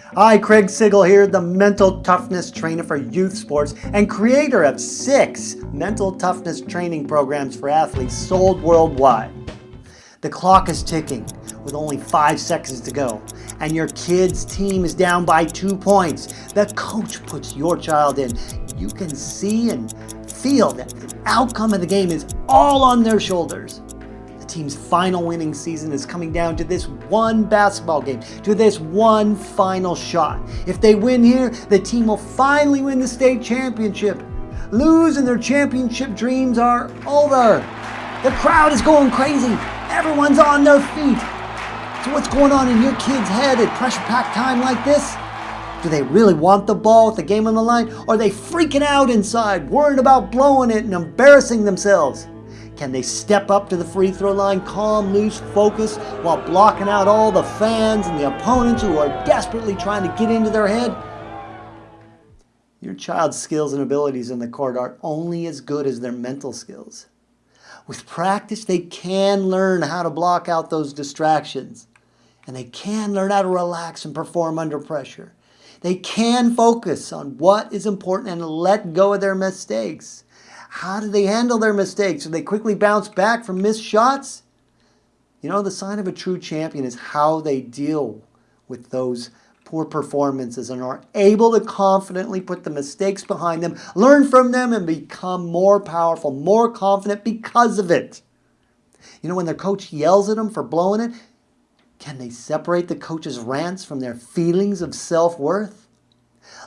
Hi, Craig Sigl here, the mental toughness trainer for youth sports and creator of six mental toughness training programs for athletes sold worldwide. The clock is ticking with only five seconds to go and your kid's team is down by two points. The coach puts your child in. You can see and feel that the outcome of the game is all on their shoulders team's final winning season is coming down to this one basketball game, to this one final shot. If they win here, the team will finally win the state championship. Lose and their championship dreams are over. The crowd is going crazy. Everyone's on their feet. So what's going on in your kid's head at pressure-packed time like this? Do they really want the ball with the game on the line? Or are they freaking out inside, worried about blowing it and embarrassing themselves? Can they step up to the free throw line, calm, loose, focus, while blocking out all the fans and the opponents who are desperately trying to get into their head? Your child's skills and abilities in the court are only as good as their mental skills. With practice, they can learn how to block out those distractions. And they can learn how to relax and perform under pressure. They can focus on what is important and let go of their mistakes. How do they handle their mistakes? Do they quickly bounce back from missed shots? You know, the sign of a true champion is how they deal with those poor performances and are able to confidently put the mistakes behind them, learn from them, and become more powerful, more confident because of it. You know, when their coach yells at them for blowing it, can they separate the coach's rants from their feelings of self-worth?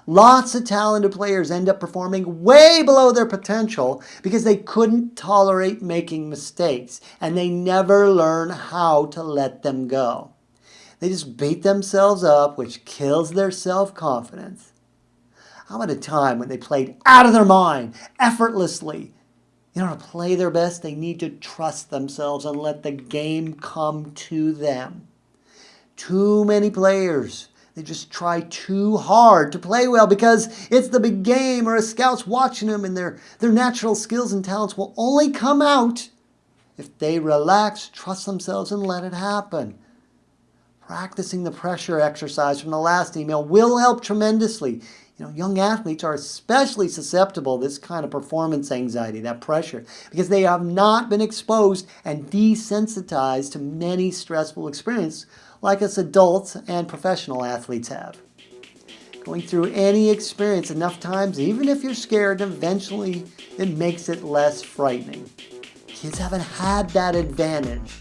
Lots of talented players end up performing way below their potential because they couldn't tolerate making mistakes and they never learn how to let them go. They just beat themselves up, which kills their self-confidence. How about a time when they played out of their mind, effortlessly? You know, to play their best, they need to trust themselves and let the game come to them. Too many players they just try too hard to play well because it's the big game or a scout's watching them and their, their natural skills and talents will only come out if they relax, trust themselves, and let it happen. Practicing the pressure exercise from the last email will help tremendously. You know, young athletes are especially susceptible to this kind of performance anxiety, that pressure, because they have not been exposed and desensitized to many stressful experiences like us adults and professional athletes have. Going through any experience enough times, even if you're scared, eventually it makes it less frightening. Kids haven't had that advantage.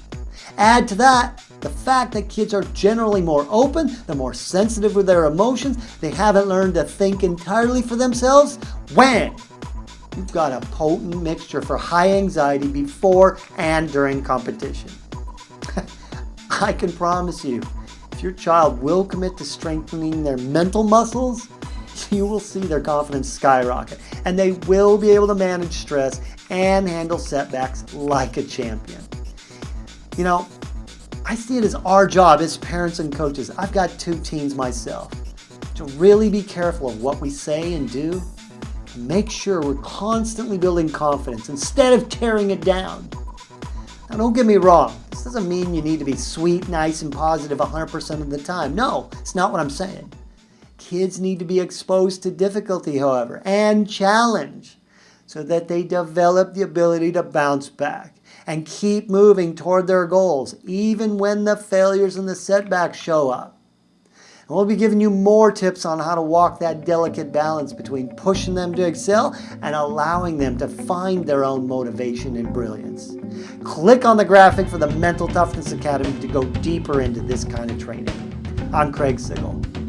Add to that the fact that kids are generally more open, they're more sensitive with their emotions, they haven't learned to think entirely for themselves. When You've got a potent mixture for high anxiety before and during competition. I can promise you, if your child will commit to strengthening their mental muscles, you will see their confidence skyrocket and they will be able to manage stress and handle setbacks like a champion. You know, I see it as our job as parents and coaches. I've got two teens myself to really be careful of what we say and do. Make sure we're constantly building confidence instead of tearing it down. Now don't get me wrong, this doesn't mean you need to be sweet, nice, and positive 100% of the time. No, it's not what I'm saying. Kids need to be exposed to difficulty, however, and challenge so that they develop the ability to bounce back and keep moving toward their goals, even when the failures and the setbacks show up. And we'll be giving you more tips on how to walk that delicate balance between pushing them to excel and allowing them to find their own motivation and brilliance. Click on the graphic for the Mental Toughness Academy to go deeper into this kind of training. I'm Craig Sigl.